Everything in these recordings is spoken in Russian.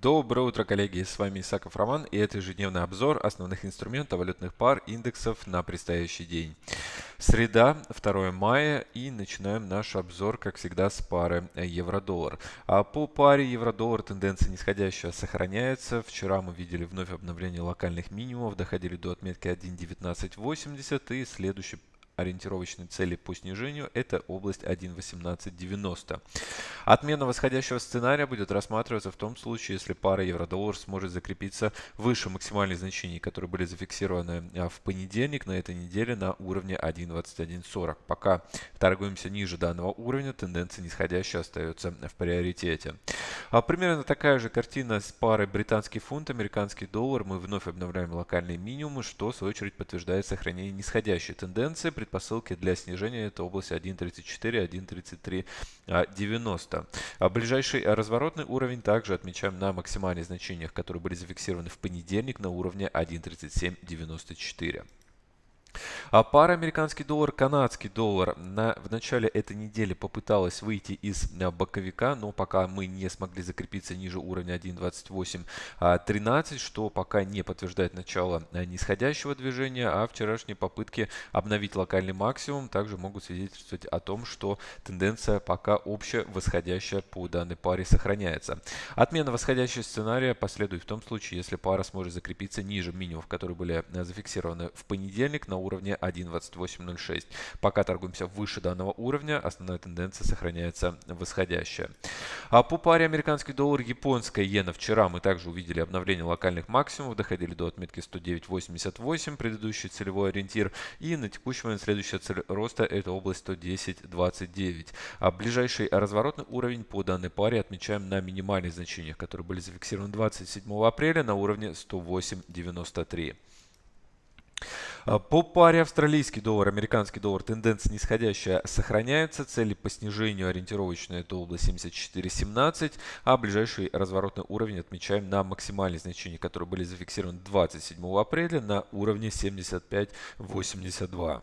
Доброе утро, коллеги! С вами Исаков Роман и это ежедневный обзор основных инструментов валютных пар индексов на предстоящий день. Среда, 2 мая и начинаем наш обзор, как всегда, с пары евро-доллар. А по паре евро-доллар тенденция нисходящая сохраняется. Вчера мы видели вновь обновление локальных минимумов, доходили до отметки 1.1980 и следующий ориентировочной цели по снижению – это область 1.1890. Отмена восходящего сценария будет рассматриваться в том случае, если пара евро-доллар сможет закрепиться выше максимальных значений, которые были зафиксированы а, в понедельник на этой неделе на уровне 1.2140. Пока торгуемся ниже данного уровня, тенденция нисходящая остается в приоритете. А примерно такая же картина с парой британский фунт, американский доллар. Мы вновь обновляем локальные минимумы, что в свою очередь подтверждает сохранение нисходящей тенденции предпосылки для снижения это область 1.34, 1.3390. А ближайший разворотный уровень также отмечаем на максимальных значениях, которые были зафиксированы в понедельник на уровне 1.3794. А пара американский доллар, канадский доллар на, в начале этой недели попыталась выйти из а, боковика, но пока мы не смогли закрепиться ниже уровня 1.2813, а, что пока не подтверждает начало а, нисходящего движения, а вчерашние попытки обновить локальный максимум также могут свидетельствовать о том, что тенденция пока общая восходящая по данной паре сохраняется. Отмена восходящего сценария последует в том случае, если пара сможет закрепиться ниже минимумов, которые были зафиксированы в понедельник на уровне 1.2806. Пока торгуемся выше данного уровня, основная тенденция сохраняется восходящая. А по паре американский доллар, японская иена вчера мы также увидели обновление локальных максимумов, доходили до отметки 109.88, предыдущий целевой ориентир. И на текущий момент следующая цель роста это область 110.29. А ближайший разворотный уровень по данной паре отмечаем на минимальных значениях, которые были зафиксированы 27 апреля на уровне 108.93. А, по паре австралийский доллар, американский доллар тенденция нисходящая сохраняется. Цели по снижению ориентировочная это область 74.17, а ближайший разворотный уровень отмечаем на максимальные значения, которые были зафиксированы 27 апреля на уровне 75.82.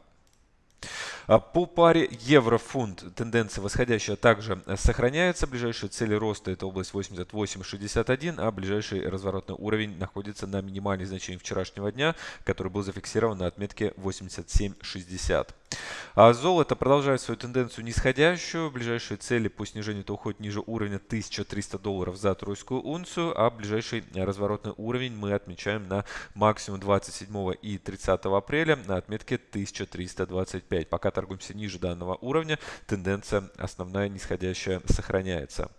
А по паре евро-фунт тенденция восходящая также сохраняется. Ближайшие цели роста это область 88.61, а ближайший разворотный уровень находится на минимальных значениях вчерашнего дня, который был зафиксирован на отметке 87.60. А золото продолжает свою тенденцию нисходящую. Ближайшие цели по снижению это уходят ниже уровня 1300 долларов за тройскую унцию, а ближайший разворотный уровень мы отмечаем на максимум 27 и 30 апреля на отметке 1325. Пока торгуемся ниже данного уровня, тенденция основная нисходящая сохраняется.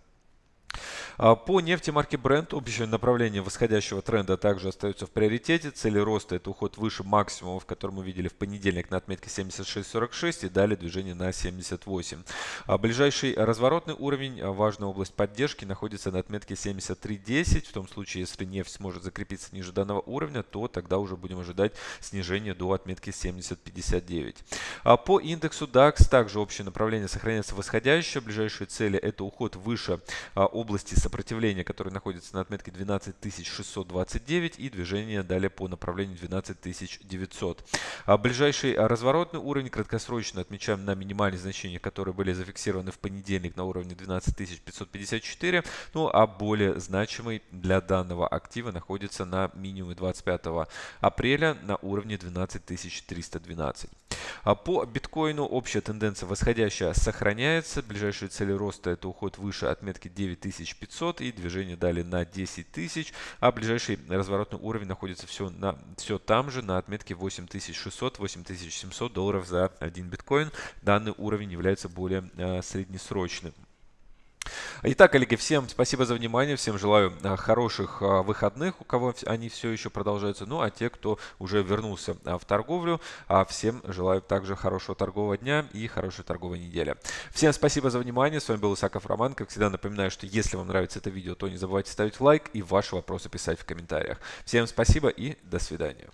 А, по нефти марки Brent общее направление восходящего тренда также остается в приоритете. Цели роста это уход выше максимумов, который мы видели в понедельник на отметке 76.46 и далее движение на 78. А ближайший разворотный уровень, а, важная область поддержки, находится на отметке 73.10. В том случае, если нефть сможет закрепиться ниже данного уровня, то тогда уже будем ожидать снижения до отметки 70.59. А по индексу DAX также общее направление сохраняется восходящее. Ближайшие цели это уход выше области сопротивления, который находится на отметке 12629 и движение далее по направлению 12900. А ближайший разворотный уровень краткосрочно отмечаем на минимальные значения, которые были зафиксированы в понедельник на уровне 12554. Ну а более значимый для данного актива находится на минимуме 25 апреля на уровне 12312. А по биткоину общая тенденция восходящая сохраняется. Ближайшие цели роста это уход выше отметки 9500 и движение далее на 10 тысяч. А ближайший разворотный уровень находится все, на, все там же на отметке 8600-8700 долларов за один биткоин. Данный уровень является более э, среднесрочным. Итак, коллеги, всем спасибо за внимание, всем желаю а, хороших а, выходных, у кого они все еще продолжаются. Ну, а те, кто уже вернулся а, в торговлю, всем желаю также хорошего торгового дня и хорошей торговой недели. Всем спасибо за внимание, с вами был Исаков Роман. Как всегда напоминаю, что если вам нравится это видео, то не забывайте ставить лайк и ваши вопросы писать в комментариях. Всем спасибо и до свидания.